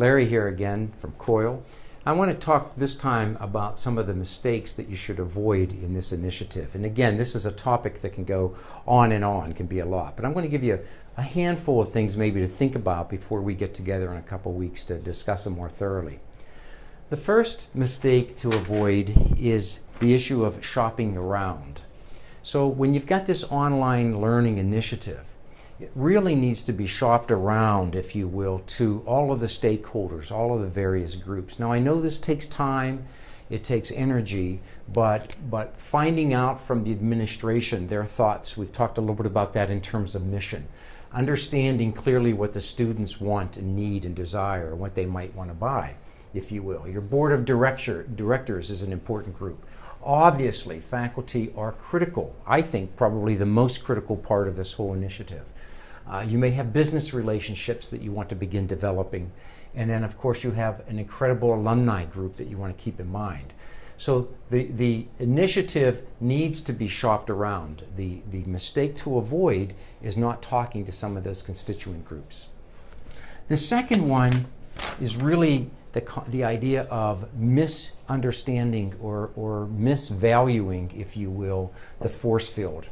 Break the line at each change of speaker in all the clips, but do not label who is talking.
Larry here again from COIL. I want to talk this time about some of the mistakes that you should avoid in this initiative. And again, this is a topic that can go on and on, can be a lot. But I'm going to give you a, a handful of things maybe to think about before we get together in a couple weeks to discuss them more thoroughly. The first mistake to avoid is the issue of shopping around. So when you've got this online learning initiative, it really needs to be shopped around, if you will, to all of the stakeholders, all of the various groups. Now I know this takes time, it takes energy, but, but finding out from the administration their thoughts, we've talked a little bit about that in terms of mission, understanding clearly what the students want and need and desire, what they might want to buy, if you will. Your board of director, directors is an important group. Obviously, faculty are critical, I think probably the most critical part of this whole initiative. Uh, you may have business relationships that you want to begin developing. And then, of course, you have an incredible alumni group that you want to keep in mind. So the, the initiative needs to be shopped around. The, the mistake to avoid is not talking to some of those constituent groups. The second one is really the, the idea of misunderstanding or, or misvaluing, if you will, the force field.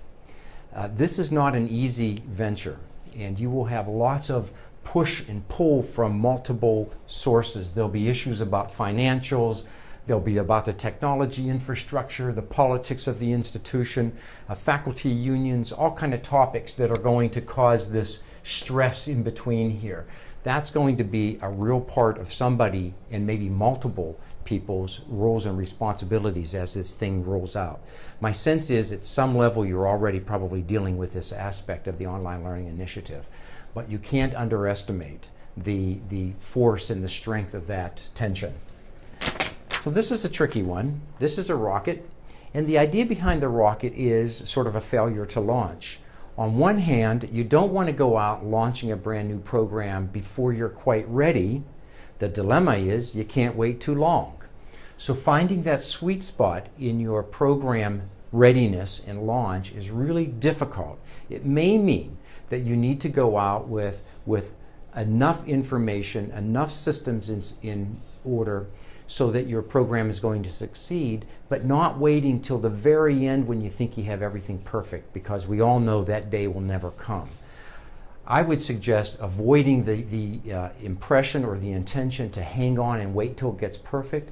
Uh, this is not an easy venture and you will have lots of push and pull from multiple sources. There'll be issues about financials, there'll be about the technology infrastructure, the politics of the institution, uh, faculty unions, all kind of topics that are going to cause this stress in between here. That's going to be a real part of somebody and maybe multiple people's roles and responsibilities as this thing rolls out. My sense is at some level you're already probably dealing with this aspect of the online learning initiative, but you can't underestimate the, the force and the strength of that tension. So this is a tricky one. This is a rocket, and the idea behind the rocket is sort of a failure to launch. On one hand, you don't want to go out launching a brand new program before you're quite ready. The dilemma is you can't wait too long. So finding that sweet spot in your program readiness and launch is really difficult. It may mean that you need to go out with, with enough information, enough systems in, in order so that your program is going to succeed, but not waiting till the very end when you think you have everything perfect, because we all know that day will never come. I would suggest avoiding the, the uh, impression or the intention to hang on and wait till it gets perfect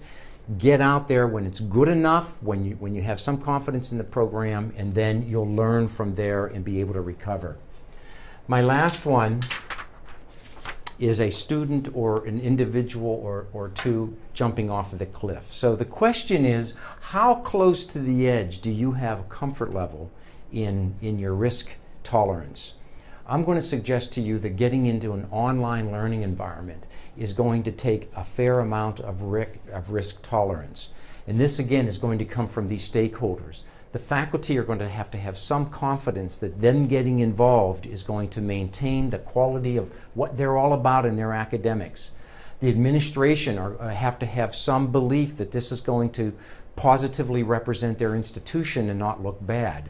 get out there when it's good enough, when you, when you have some confidence in the program, and then you'll learn from there and be able to recover. My last one is a student or an individual or, or two jumping off of the cliff. So the question is, how close to the edge do you have a comfort level in, in your risk tolerance? I'm going to suggest to you that getting into an online learning environment is going to take a fair amount of risk, of risk tolerance. And this again is going to come from these stakeholders. The faculty are going to have to have some confidence that them getting involved is going to maintain the quality of what they're all about in their academics. The administration are, uh, have to have some belief that this is going to positively represent their institution and not look bad.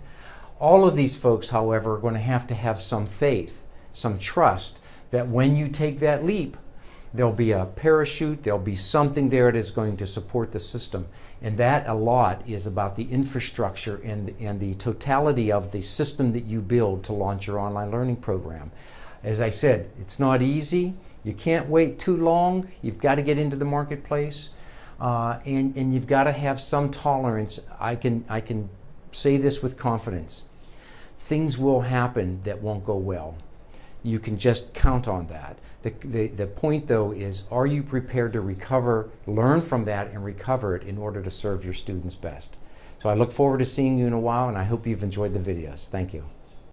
All of these folks, however, are going to have to have some faith, some trust that when you take that leap, there'll be a parachute, there'll be something there that is going to support the system. And that a lot is about the infrastructure and, and the totality of the system that you build to launch your online learning program. As I said, it's not easy. You can't wait too long. You've got to get into the marketplace. Uh, and, and you've got to have some tolerance. I can, I can say this with confidence. Things will happen that won't go well. You can just count on that. The, the, the point though is, are you prepared to recover, learn from that and recover it in order to serve your students best? So I look forward to seeing you in a while and I hope you've enjoyed the videos. Thank you.